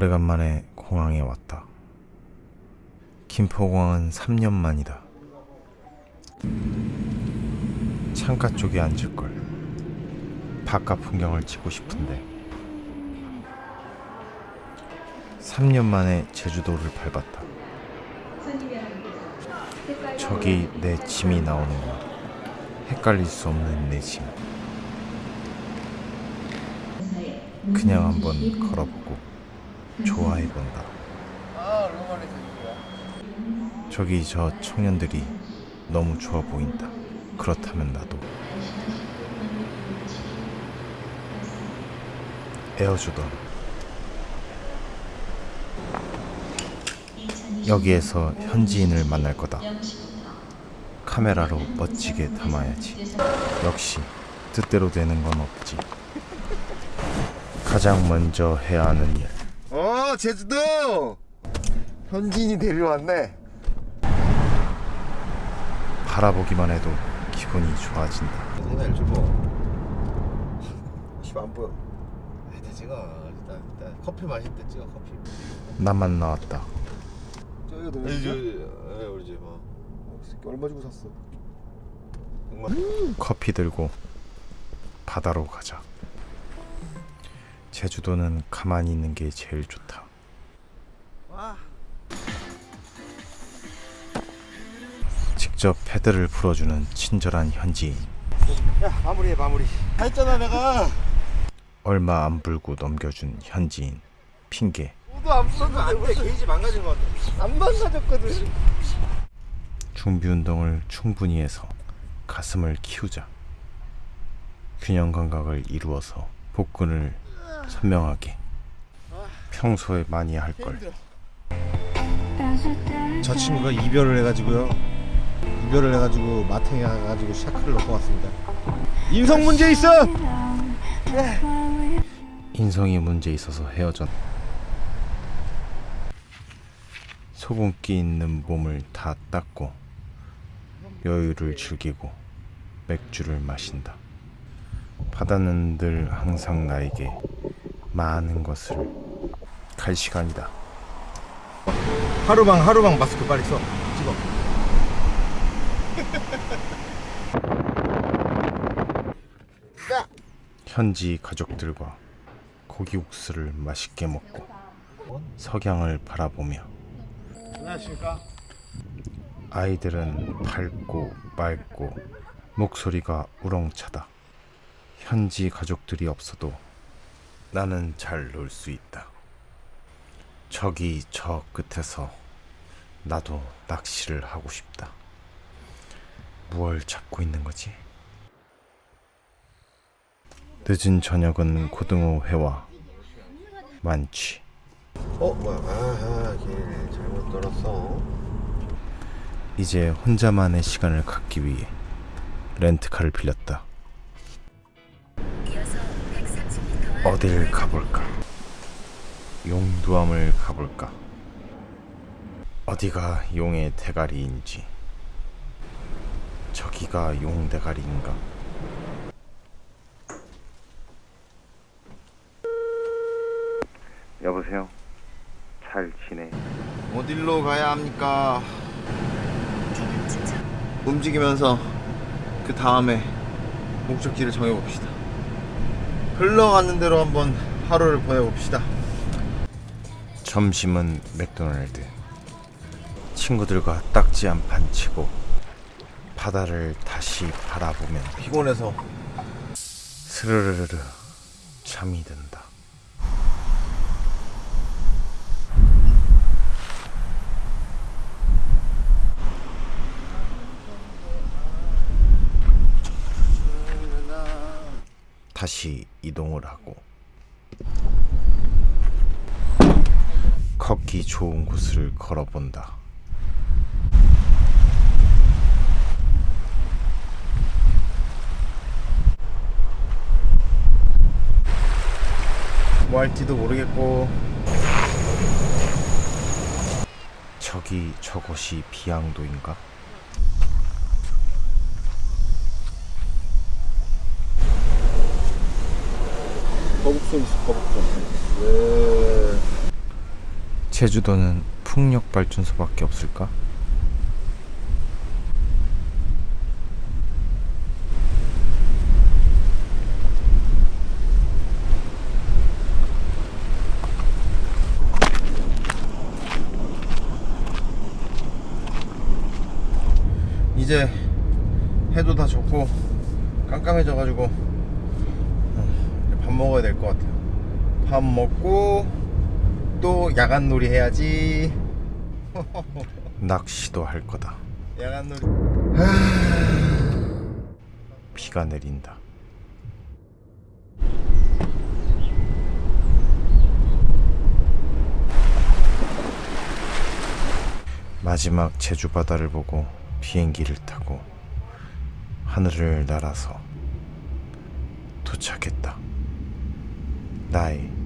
오래간만에 공항에 왔다. 김포공항은 3년 만이다. 창가 쪽에 앉을 걸. 바깥 풍경을 찍고 싶은데 3년 만에 제주도를 밟았다. 저기 내 짐이 나오는구나. 헷갈릴 수 없는 내 짐. 그냥 한번 걸어보고 좋아해본다. 저기 저 청년들이 너무 좋아 보인다. 그렇다면 나도 에어주던 여기에서 현지인을 만날 거다. 카메라로 멋지게 담아야지. 역시 뜻대로 되는 건 없지. 가장 먼저 해야 하는 일. 어 제주도 현지인이 데려왔네 바라보기만 해도 기분이 좋아진다. 생각을 주고 씨발 안 보여 일단 찍어 일단, 일단 커피 마실 때 찍어 커피 나만 나왔다. 저기가 너무 아니 저 있어? 예, 우리 집 어. 새끼 얼마 주고 샀어 커피 들고 바다로 가자. 제주도는 가만히 있는 게 제일 좋다. 와 직접 패드를 풀어주는 친절한 현지인. 야 마무리해 마무리 다 했잖아 내가 얼마 안 불고 넘겨준 현지인. 핑계. 너도 안 망가졌는데 게이지 망가진 것 같아 안 망가졌거든 준비 운동을 충분히 해서 가슴을 키우자. 균형 감각을 이루어서 복근을 선명하게. 평소에 많이 할 걸. 저 친구가 이별을 해가지고요. 이별을 해가지고 마탱이 가가지고 샤크를 놓고 왔습니다. 인성 문제 있어. 인성이 문제 있어서 헤어졌. 소금기 있는 몸을 다 닦고 여유를 즐기고 맥주를 마신다. 바다는 늘 항상 나에게 많은 것을 갈 시간이다. 하루방 하루방 마스크 빨리 써. 찍어. 현지 가족들과 고기 국수를 맛있게 먹고 석양을 바라보며. 아이들은 밝고 맑고 목소리가 우렁차다. 현지 가족들이 없어도 나는 잘 놀 수 있다. 저기 저 끝에서 나도 낚시를 하고 싶다. 무얼 잡고 있는 거지? 늦은 저녁은 고등어 회와 만취. 어 뭐야 아하 길 잘못 돌았어 이제 혼자만의 시간을 갖기 위해 렌트카를 빌렸다. 어딜 가볼까? 용두암을 가볼까? 어디가 용의 대가리인지 저기가 용 대가리인가? 여보세요? 잘 지내? 어딜로 가야 합니까 움직이면서 그 다음에 목적지를 정해봅시다 흘러가는 대로 한번 하루를 보내봅시다 점심은 맥도날드. 친구들과 딱지 한 판 치고 바다를 다시 바라보면 피곤해서 스르르르 잠이 든다. 다시 이동을 하고 걷기 좋은 곳을 걸어본다. 뭐 할지도 모르겠고 저기 저곳이 비양도인가? 거북선 있어 거북선 왜 제주도는 풍력 발전소밖에 없을까? 이제 해도 다 졌고 깜깜해져가지고 어, 밥 먹어야 될 것 같아요. 밥 먹고 또 야간 놀이 해야지. 낚시도 할 거다. 야간 놀이. 비가 내린다. 마지막 제주 바다를 보고 비행기를 타고 하늘을 날아서 도착했다. 나의